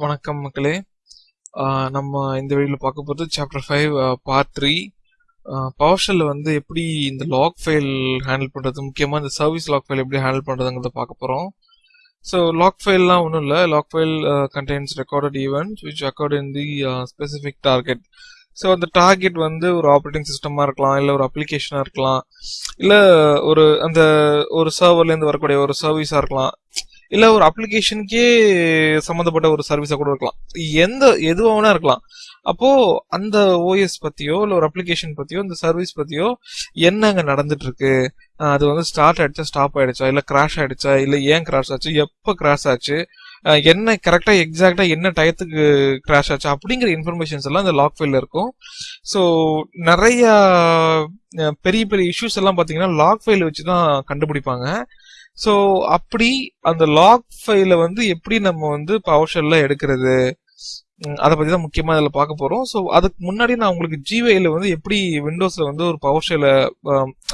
வணக்கம் மக்களே. நம்ம இந்த வீடியோவில் பார்க்க போகிறது சாப்டர் ஃபைவ் பார்ட் த்ரீ பவர்ஷல்ல வந்து எப்படி இந்த லாக் ஃபைல் ஹேண்டில் பண்ணுறது முக்கியமாக இந்த சர்வீஸ் லாக் ஃபைல் எப்படி ஹேண்டில் பண்ணுறதுங்கிறத பார்க்க போகிறோம் ஸோ லாக் ஃபைல்லாம் ஒன்றும் இல்லை. Log file contains recorded event which occurred in the specific target so அந்த டார்கெட் வந்து ஒரு ஆப்ரேட்டிங் சிஸ்டமாக இருக்கலாம் இல்லை ஒரு அப்ளிகேஷனாக இருக்கலாம் இல்லை ஒரு அந்த ஒரு சர்வர்லேருந்து வரக்கூடிய ஒரு சர்வீஸாக இருக்கலாம். இல்ல ஒரு அப்ளிகேஷனுக்கே சம்மந்தப்பட்ட ஒரு சர்வீஸா கூட இருக்கலாம். எந்த எதுவாக இருக்கலாம். அப்போ அந்த ஓஎஸ் பத்தியோ இல்ல ஒரு அப்ளிகேஷன் பத்தியோ இந்த சர்வீஸ் பத்தியோ என்ன அங்க நடந்துட்டு இருக்கு அது வந்து ஸ்டார்ட் ஆயிடுச்சா ஸ்டாப் ஆயிடுச்சா? இல்ல கிராஷ் ஆயிடுச்சா? இல்ல ஏன் கிராஷ் ஆச்சு? எப்ப கிராஷ் ஆச்சு? என்ன கரெக்டா எக்ஸாக்டா என்ன டயத்துக்கு கிராஷ் ஆச்சு? அப்படிங்கிற இன்ஃபர்மேஷன்ஸ் எல்லாம் இந்த லாக் ஃபைல்ல இருக்கும். ஸோ நிறைய பெரிய பெரிய இஷ்யூஸ் எல்லாம் பாத்தீங்கன்னா லாக் ஃபைல் வச்சு தான் கண்டுபிடிப்பாங்க. ஸோ அப்படி அந்த லாக் ஃபைலை வந்து எப்படி நம்ம வந்து பவர் ஷெல்ல எடுக்கிறது அதை பத்தி தான் முக்கியமா இதில் பார்க்க போறோம். ஸோ அதுக்கு முன்னாடி நான் உங்களுக்கு ஜிவேல வந்து எப்படி விண்டோஸ்ல வந்து ஒரு பவர் ஷெல்ல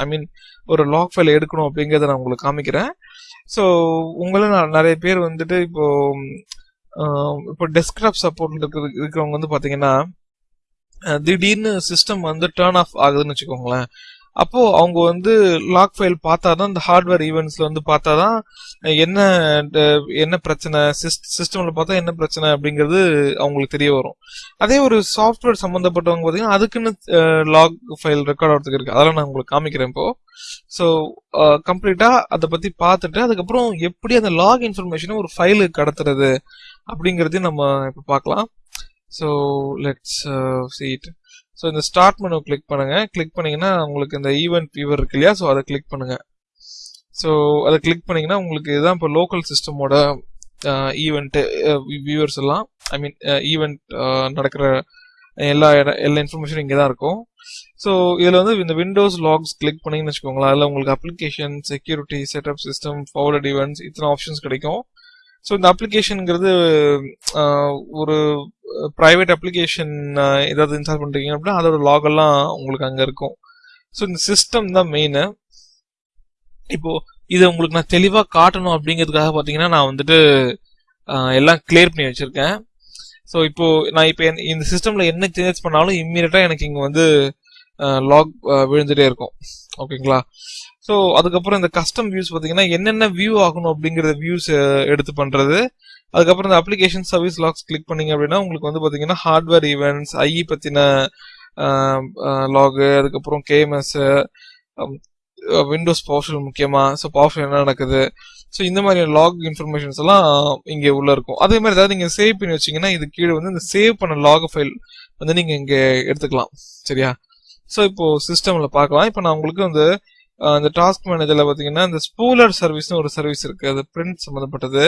ஐ மீன் ஒரு லாக் ஃபைலை எடுக்கணும் அப்படிங்கறத நான் உங்களுக்கு காமிக்கிறேன். ஸோ உங்களும் நான் நிறைய பேர் வந்துட்டு இப்போ இப்போ டெஸ்க்டாப் சப்போர்ட் இருக்கிறது இருக்கிறவங்க வந்து பாத்தீங்கன்னா திடீர்னு சிஸ்டம் வந்து டேர்ன் ஆஃப் ஆகுதுன்னு வச்சுக்கோங்களேன். அப்போ அவங்க வந்து லாக் ஃபைல் பார்த்தா தான் இந்த ஹார்ட்வேர் ஈவெண்ட்ஸ்ல வந்து பார்த்தா தான் என்ன ட- என்ன பிரச்சனை சிஸ்டம்ல பார்த்தா என்ன பிரச்சனை அப்படிங்கிறது அவங்களுக்கு தெரிய வரும். அதே ஒரு சாஃப்ட்வேர் சம்பந்தப்பட்டவங்க பார்த்தீங்கன்னா அதுக்குன்னு லாக் ஃபைல் ரெக்கார்ட் ஆகிறதுக்கு இருக்கு. அதெல்லாம் நான் உங்களுக்கு காமிக்கிறேன் இப்போ. ஸோ கம்ப்ளீட்டா அதை பத்தி பார்த்துட்டு அதுக்கப்புறம் எப்படி அந்த லாக் இன்ஃபர்மேஷனை ஒரு ஃபைலுக்கு கடத்துறது அப்படிங்கிறதையும் நம்ம இப்போ பார்க்கலாம். So let's see it so இந்த ஸ்டார்ட் மெனு கிளிக் பண்ணுங்க. கிளிக் பண்ணீங்கன்னா உங்களுக்கு இந்த ஈவெண்ட் வியூவர் இருக்கு இல்லையா? ஸோ அதை கிளிக் பண்ணுங்க. ஸோ அதை கிளிக் பண்ணீங்கன்னா உங்களுக்கு இதுதான் இப்போ லோக்கல் சிஸ்டமோட ஈவெண்ட்டு வியூவர்ஸ் எல்லாம் ஐ மீன் ஈவெண்ட் நடக்கிற எல்லா இடம் எல்லா இன்ஃபர்மேஷனும் இங்கே தான் இருக்கும். ஸோ இதில் வந்து இந்த விண்டோஸ் லாக்ஸ் கிளிக் பண்ணீங்கன்னு வச்சுக்கோங்களேன். அதில் உங்களுக்கு application security setup system forward events இத்தனை ஆப்ஷன்ஸ் கிடைக்கும். ஸோ இந்த அப்ளிகேஷனுங்கிறது ஒரு ப்ரைவேட் அப்ளிகேஷன் ஏதாவது இன்ஸ்டால் பண்ணுறீங்க அப்படின்னா அதோட லாகெல்லாம் உங்களுக்கு அங்கே இருக்கும். ஸோ இந்த சிஸ்டம் தான் மெயினு இப்போ இதை உங்களுக்கு நான் தெளிவாக காட்டணும் அப்படிங்கிறதுக்காக பார்த்தீங்கன்னா நான் வந்துட்டு எல்லாம் கிளியர் பண்ணி வச்சுருக்கேன். ஸோ இப்போ நான் இப்போ இந்த சிஸ்டமில் என்ன சேஞ்சஸ் பண்ணாலும் இம்மீடியட்டாக எனக்கு இங்கே வந்து லாக் விழுந்துகிட்டே இருக்கும். ஓகேங்களா ஸோ அதுக்கப்புறம் இந்த கஸ்டம் வியூஸ் பார்த்தீங்கன்னா என்னென்ன வியூ ஆகணும் அப்படிங்கிற வியூஸ் எடுத்து பண்ணுறது அதுக்கப்புறம் இந்த அப்ளிகேஷன் சர்வீஸ் லாக்ஸ் கிளிக் பண்ணீங்க அப்படின்னா உங்களுக்கு வந்து பார்த்தீங்கன்னா ஹார்ட்வேர் ஈவெண்ட்ஸ் ஐஇ பத்தின லாகு அதுக்கப்புறம் கேஎம்எஸ் விண்டோஸ் பவர்ஷல் முக்கியமாக ஸோ பவர்ஷல் என்ன நடக்குது? ஸோ இந்த மாதிரி லாக் இன்ஃபர்மேஷன்ஸ் எல்லாம் இங்கே உள்ள இருக்கும். அதே மாதிரி ஏதாவது நீங்கள் சேவ் பண்ணி வச்சிங்கன்னா இது கீழே வந்து இந்த சேவ் பண்ண லாக் ஃபைல் வந்து நீங்கள் இங்கே எடுத்துக்கலாம். சரியா? ஸோ இப்போ சிஸ்டமில் பார்க்கலாம். இப்போ நான் உங்களுக்கு வந்து இந்த டாஸ்க் மேனேஜர்ல பாத்தீங்கன்னா இந்த ஸ்பூலர் சர்வீஸ்னு ஒரு சர்வீஸ் இருக்கு. அது பிரிண்ட் சம்மந்தப்பட்டது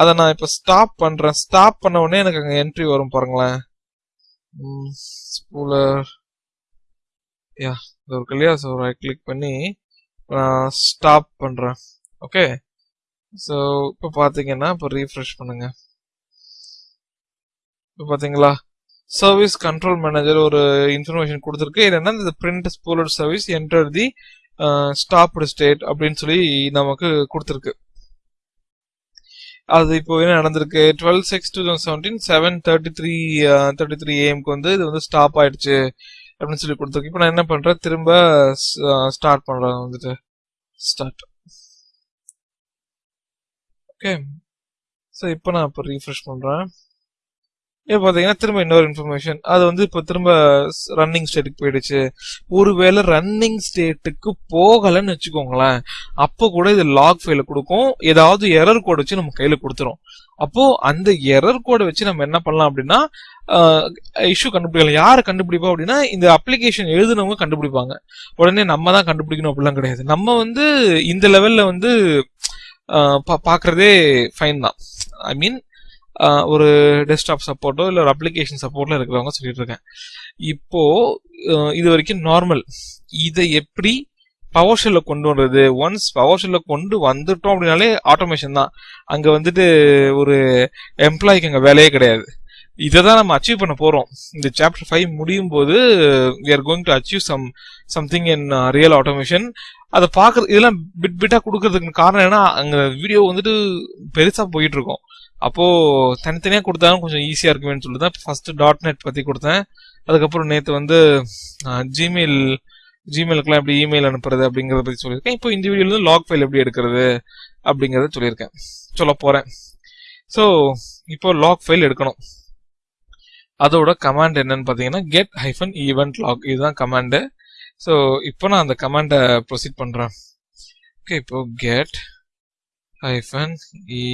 அதை நான் இப்போ ஸ்டாப் பண்றேன். ஸ்டாப் பண்ண உடனே எனக்கு அங்க என்ட்ரி வரும் பாருங்களேன். ஸ்பூலர். யா இது இருக்கு இல்லையா? ஸோ ரைட் கிளிக் பண்ணி நான் ஸ்டாப் பண்றேன். ஓகே ஸோ இப்போ பார்த்தீங்கன்னா இப்போ ரீஃப்ரெஷ் பண்ணுங்க. இப்போ பார்த்தீங்களா சர்வீஸ் கண்ட்ரோல் மேனேஜர் ஒரு இன்ஃபர்மேஷன் கொடுத்துருக்கு. என்னன்னா இந்த print spooler service enter the stopped state அப்படின்னு சொல்லி நமக்கு கொடுத்துருக்கு. அது இப்போ என்ன நடந்திருக்கு? Twelve six two thousand seventeen seven thirty three thirty three ஏஎம்க்கு வந்து இது வந்து ஸ்டாப் ஆயிடுச்சு அப்படின்னு சொல்லி கொடுத்துருக்கு. இப்போ நான் என்ன பண்றேன்? திரும்ப ஸ்டார்ட் பண்றேன் வந்துட்டு. ஸ்டார்ட் ஓகே ஸோ இப்போ நான் இப்போ ரீஃப்ரெஷ் பண்றேன். இப்போ பார்த்தீங்கன்னா திரும்ப இன்னொரு இன்ஃபர்மேஷன் அது வந்து இப்போ திரும்ப ரன்னிங் ஸ்டேட்டுக்கு போயிடுச்சு. ஒருவேளை ரன்னிங் ஸ்டேட்டுக்கு போகலைன்னு வச்சுக்கோங்களேன். அப்போ கூட இது லாக் ஃபைல கொடுக்கும். ஏதாவது எரர் கோட் வச்சு நம்ம கையில் கொடுத்துரும். அப்போ அந்த எரர் கோடை வச்சு நம்ம என்ன பண்ணலாம் அப்படின்னா இஷ்யூ கண்டுபிடிக்கலாம். யார் கண்டுபிடிப்போம் அப்படின்னா இந்த அப்ளிகேஷன் எழுதுனவங்க கண்டுபிடிப்பாங்க. உடனே நம்ம தான் கண்டுபிடிக்கணும் அப்படிலாம் கிடையாது. நம்ம வந்து இந்த லெவல்ல வந்து அஹ், பா- ஃபைன் தான். ஐ மீன் ஒரு டெஸ்க்டாப் சப்போர்ட்டோ இல்லை ஒரு அப்ளிகேஷன் சப்போர்ட்டில் இருக்கிறவங்க சொல்லிட்டு இருக்கேன். இப்போ இது வரைக்கும் நார்மல் இதை எப்படி பவர் ஷெல்ல கொண்டு வர்றது? ஒன்ஸ் பவர் ஷெல்ல கொண்டு வந்துட்டோம் அப்படின்னாலே ஆட்டோமேஷன் தான். அங்கே வந்துட்டு ஒரு எம்ப்ளாய்க்கு அங்கே வேலையே கிடையாது. இதை தான் நம்ம அச்சீவ் பண்ண போகிறோம் இந்த சாப்டர் ஃபைவ் முடியும் போது we are going to achieve some something in real automation அதை பார்க்குறது இதெல்லாம் பிட் பிட்டாக கொடுக்கறதுக்கு காரணம் என்னன்னா அங்கே வீடியோ வந்துட்டு பெருசாக போயிட்டு இருக்கோம். அப்போ தனித்தனியாக கொடுத்தாலும் கொஞ்சம் ஈஸியாக இருக்குமேன்னு சொல்லி தான் ஃபஸ்ட்டு டாட் நெட் பற்றி கொடுத்தேன். அதுக்கப்புறம் நேற்று வந்து ஜிமெயில் ஜிமெயிலுக்குலாம் எப்படி இமெயில் அனுப்புறது அப்படிங்கிறத பற்றி சொல்லியிருக்கேன். இப்போ இந்த லாக் ஃபைல் எப்படி எடுக்கிறது அப்படிங்கிறத சொல்லியிருக்கேன். சொல்ல போகிறேன் ஸோ இப்போ லாக் ஃபைல் எடுக்கணும். அதோட கமாண்ட் என்னன்னு பார்த்தீங்கன்னா கெட் ஹைஃபன் ஈவெண்ட் லாக் இதுதான் கமாண்டு ஸோ இப்போ நான் அந்த கமாண்டை ப்ரொசீட் பண்ணுறேன் ஓகே இப்போ get hyphen E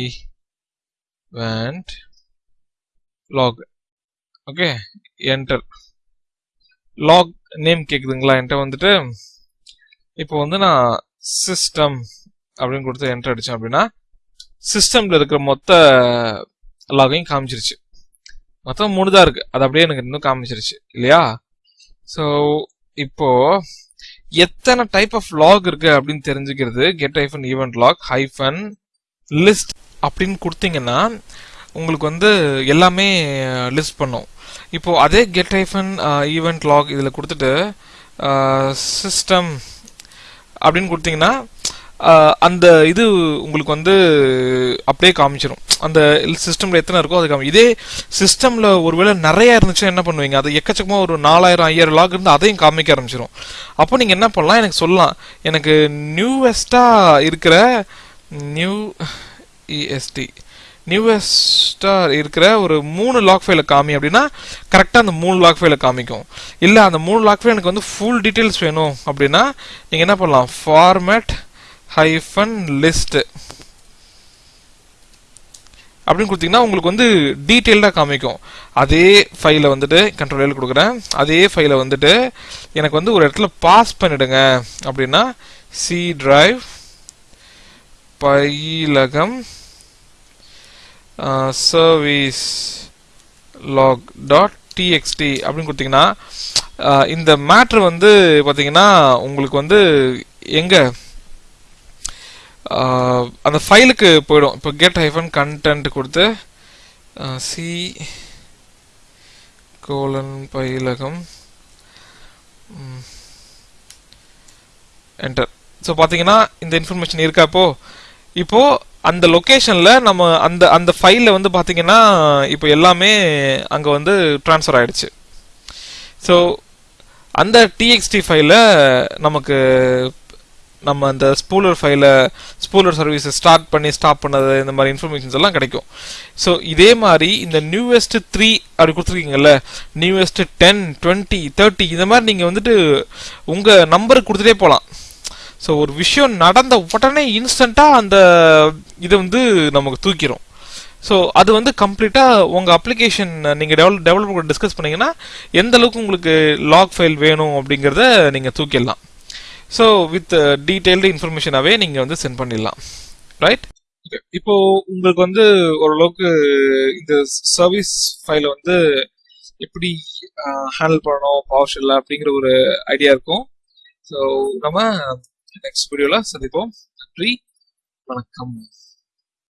event log okay enter log name கேக்குதுங்களா? என்கிட்ட வந்துட்டு இப்போ வந்து நான் சிஸ்டம் அப்படின்னு கொடுத்து என்டர் அடிச்சேன் அப்படின்னா சிஸ்டம்ல இருக்கிற மொத்த லாகையும் காமிச்சிருச்சு. மொத்தம் மூணு தான் இருக்கு. அது அப்படியே எனக்கு இன்னும் காமிச்சிருச்சு. இல்லையா? ஸோ இப்போ எத்தனை டைப் ஆஃப் லாக் இருக்கு அப்படின்னு தெரிஞ்சுக்கிறது get hyphen event log hyphen list அப்படின்னு கொடுத்தீங்கன்னா உங்களுக்கு வந்து எல்லாமே லிஸ்ட் பண்ணும். இப்போ அதே கெட் ஐஃபன் ஈவெண்ட் லாக் இதில் கொடுத்துட்டு சிஸ்டம் அப்படின்னு கொடுத்தீங்கன்னா அந்த இது உங்களுக்கு வந்து அப்படியே காமிச்சிடும் அந்த சிஸ்டமில் எத்தனை இருக்கோ அது காமி. இதே சிஸ்டமில் ஒருவேளை நிறையா இருந்துச்சுன்னா என்ன பண்ணுவீங்க? அது எக்கச்சக்கமாக ஒரு நாலாயிரம் ஐயாயிரம் லாக் இருந்து அதையும் காமிக்க ஆரம்பிச்சிடும் அப்போ நீங்கள் என்ன பண்ணலாம்? எனக்கு சொல்லலாம். எனக்கு நியூவெஸ்ட்டாக இருக்கிற நியூ இஎஸ்டி நியூவெஸ்டா இருக்கிற ஒரு மூணு லாக் ஃபைல காமி அப்படின்னா கரெக்டாக அந்த மூணு லாக் ஃபைல காமிக்கும். இல்லை அந்த மூணு லாக் ஃபைல் எனக்கு வந்து ஃபுல் டீட்டெயில்ஸ் வேணும் அப்படின்னா நீங்கள் என்ன பண்ணலாம்? ஃபார்மேட் ஹைஃபன் லிஸ்ட் அப்படின்னு கொடுத்தீங்கன்னா உங்களுக்கு வந்து டீட்டெயில்டாக காமிக்கும். அதே ஃபைலை வந்துட்டு கண்ட்ரோல் எல் கொடுக்குறேன். அதே ஃபைலை வந்துட்டு எனக்கு வந்து ஒரு இடத்துல பாஸ் பண்ணிடுங்க அப்படின்னா C drive Payilagam service log dot txt அப்படின்னு கொடுத்தீங்கன்னா இந்த மேட்ரு வந்து பார்த்தீங்கன்னா உங்களுக்கு வந்து எங்க? அந்த ஃபைலுக்கு போயிடும். இப்போ கெட் ஹைஃபன் கண்டென்ட் கொடுத்து C colon Payilagam enter so பார்த்தீங்கன்னா இந்த இன்ஃபர்மேஷன் இருக்கா இப்போ? இப்போ அந்த லொக்கேஷனில் நம்ம அந்த அந்த ஃபைலில் வந்து பார்த்தீங்கன்னா இப்போ எல்லாமே அங்கே வந்து ட்ரான்ஸ்ஃபர் ஆகிடுச்சு ஸோ அந்த டிஎக்ஸ்டி ஃபைல நமக்கு நம்ம அந்த ஸ்பூலர் ஃபைலை ஸ்பூலர் சர்வீஸை ஸ்டார்ட் பண்ணி ஸ்டாப் பண்ணது இந்த மாதிரி இன்ஃபர்மேஷன்ஸ் எல்லாம் கிடைக்கும். ஸோ இதே மாதிரி இந்த நியூவெஸ்ட் த்ரீ அப்படி கொடுத்துருக்கீங்கல்ல நியூவெஸ்ட் டென் டுவெண்ட்டி தேர்ட்டி இந்த மாதிரி நீங்கள் வந்துட்டு உங்கள் நம்பருக்கு கொடுத்துட்டே போகலாம் ஸோ ஒரு விஷயம் நடந்த உடனே இன்ஸ்டண்ட்டாக அந்த இதை வந்து நமக்கு தூக்கிடும் ஸோ அது வந்து கம்ப்ளீட்டாக உங்கள் அப்ளிகேஷன் நீங்கள் டெவலப் டெவலப்பர் டிஸ்கஸ் பண்ணிங்கன்னா எந்த அளவுக்கு உங்களுக்கு லாக் ஃபைல் வேணும் அப்படிங்கிறத நீங்கள் தூக்கிடலாம். ஸோ வித் டீட்டெயில்டு இன்ஃபர்மேஷனாகவே நீங்கள் வந்து சென்ட் பண்ணிடலாம். ரைட் இப்போ உங்களுக்கு வந்து ஓரளவுக்கு இந்த சர்வீஸ் ஃபைலை வந்து எப்படி uh, ஹேண்டில் பண்ணணும் பவர் ஷெல்ல அப்படிங்கிற ஒரு ஐடியா இருக்கும். ஸோ நம்ம நெக்ஸ்ட் வீடியோவில் சந்திப்போம். நன்றி. வணக்கம்.